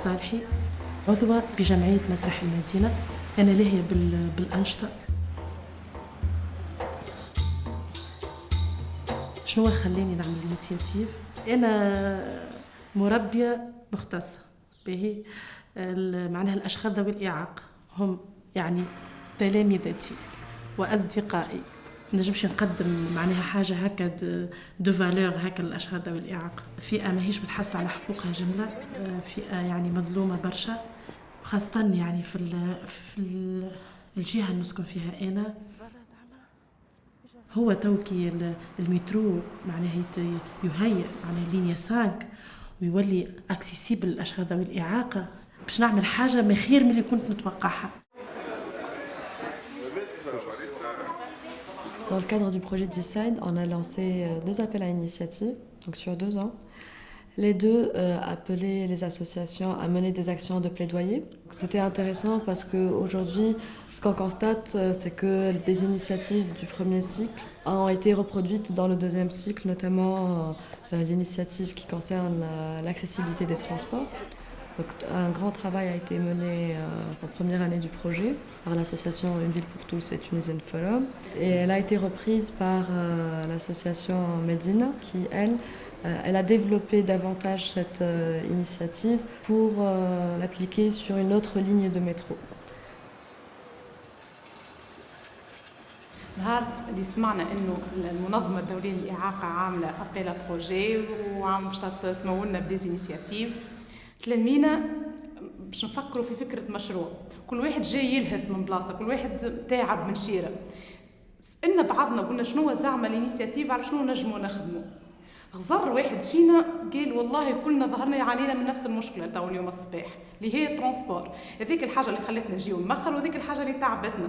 الصالحي عضوة بجمعية مسرح المدينة. أنا لاهية بالأنشطة. شنو خلاني نعمل ال initiative أنا مربية مختصة. به معناها الأشخاص ذوي الإعاقة. هم يعني تلامذتي وأصدقائي. نجمش نقدم معناها حاجة هكا de valeur هكا للأشخاص ذوي الإعاقة. فئة ماهيش بتحصل على حقوقها جملة فئة يعني مظلومة برشا خاصة يعني في ال في ال الجهة اللي نسكن فيها أنا. هو توكي المترو معناها يهيئ معناها ligne 5 ويولي accessible للأشخاص ذوي الإعاقة. باش نعمل حاجة ما خير من اللي كنت نتوقعها Dans le cadre du projet Decide, on a lancé euh, deux appels à initiative, donc sur deux ans. Les deux euh, appelaient les associations à mener des actions de plaidoyer. C'était intéressant parce qu'aujourd'hui, ce qu'on constate, euh, c'est que des initiatives du premier cycle ont été reproduites dans le deuxième cycle, notamment l'initiative qui concerne l'accessibilité des transports un grand travail a été mené euh, en première année du projet par l'association Une ville pour tous et Tunisian Forum. Et elle a été reprise par euh, l'association Medina qui, elle, euh, elle a développé davantage cette initiative pour l'appliquer sur une autre ligne de métro. نهارت اللي سمعنا انه المنظمه الدوليه للاعاقه عامله ابيلا بروجي وعم باش تمولنا بديزينيسياتيف تلمينا باش نفكروا في فكرة مشروع. كل واحد جاي يلهث من بلاصة كل واحد تعب من شيرة. سألنا بعضنا قلنا شنو زعما ال initiative؟ على شنو نجموا نخدموا غزر واحد فينا قال والله كلنا ظهرنا يعانينا من نفس المشكلة تو اليوم الصباح اللي هي transport هذيك الحاجة اللي خلتنا نجيو مخر وهذيك الحاجة اللي تعبتنا.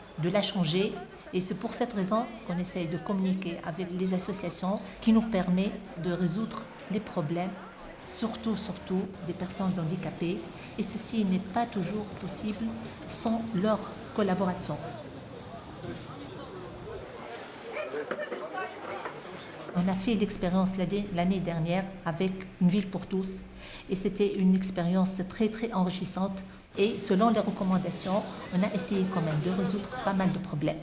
de la changer et c'est pour cette raison qu'on essaye de communiquer avec les associations qui nous permet de résoudre les problèmes, surtout, surtout des personnes handicapées. Et ceci n'est pas toujours possible sans leur collaboration. On a fait l'expérience l'année dernière avec Une ville pour tous et c'était une expérience très très enrichissante et selon les recommandations, on a essayé quand même de résoudre pas mal de problèmes.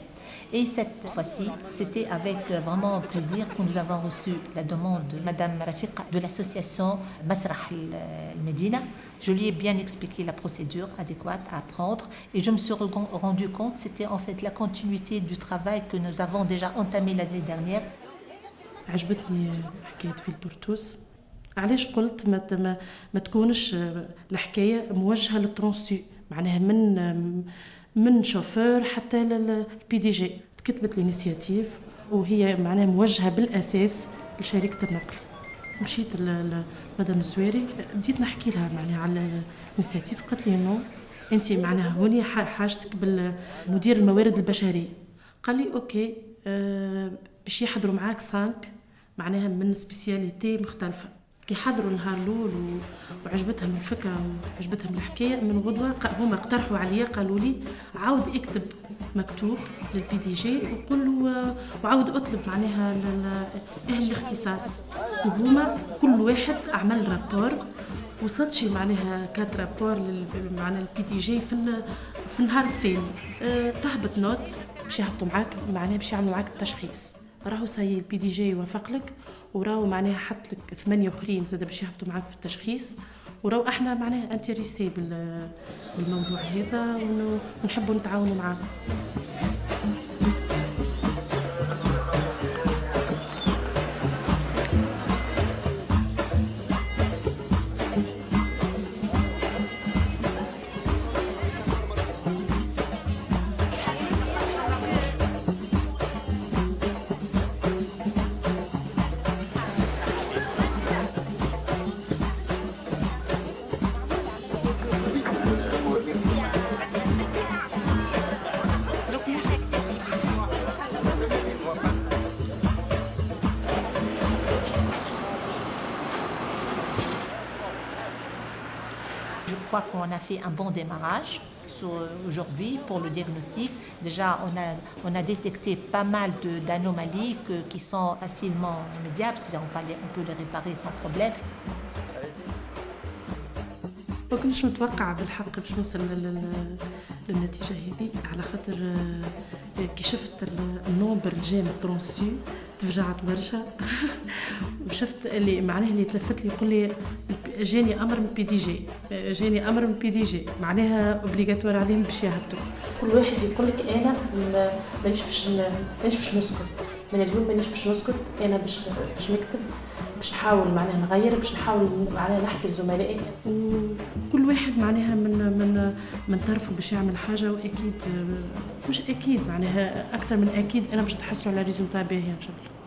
Et cette fois-ci, c'était avec vraiment plaisir que nous avons reçu la demande de Madame Rafiqa de l'association Masrah al-Medina. Je lui ai bien expliqué la procédure adéquate à prendre et je me suis rendu compte que c'était en fait la continuité du travail que nous avons déjà entamé l'année dernière. عجبتني حكاية في البرتوس علاش قلت ما, ما تكونش الحكاية موجهة لل Transtu؟ معناها من من شوفور حتى لل PDG تكتبت ال initiative وهي معناها موجهة بالأساس لشركة النقل. مشيت لمدام الزويري بديت نحكي لها معناها على ال initiative. قالت لي non أنت معناها هوني حاجتك بالمدير الموارد البشريه قال لي OK أه باش يحضروا معاك cinq معناها من spécialités مختلفة. كي حضروا النهار الأول وعجبتهم الفكرة وعجبتهم الحكاية من غدوة هما اقترحوا عليا قالوا لي عاود اكتب مكتوب لل PDG وقول له وعاود أطلب معناها أهل الاختصاص. وهما كل واحد عمل rapport وصلت شي معناها quatre rapports معناها ال PDG في في النهار الثاني. تهبط note باش يهبطوا معاك معناها باش يعملوا معاك التشخيص. راهو سي ال PDG وافق لك وراهو معناها حط لك ثمانية أخرين زاد باش يهبطوا معاك في التشخيص وراهو أحنا معناها intéressés بالموضوع هذا ونحبوا نتعاونوا معاكم. Fois qu'on a fait un bon démarrage, aujourd'hui pour le diagnostic. Déjà, on a, on a détecté pas mal d'anomalies qui sont facilement remédiables, c'est-à-dire on, on peut les réparer sans problème. ما كنتش متوقعة بالحق باش نوصل للنتيجة هذه. على خاطر كي شفت ال nombre اللي جا من ترونسيو تفجعت برشا. وشفت اللي معناه اللي تلفت لي يقول لي جاني أمر من PDG جاني أمر من PDG معناها obligatoire عليهم باش يهبطوا. كل واحد يقول لك أنا مانيش باش مانيش باش نسكت. من اليوم مانيش باش نسكت أنا باش باش نكتب. باش نحاول معناها نغير باش نحاول معناها نحكي لزملائي. وكل واحد معناها من من من طرفه باش يعمل حاجة وأكيد مش أكيد معناها أكثر من أكيد أنا باش تحصلوا على résultat باهي إن شاء الله.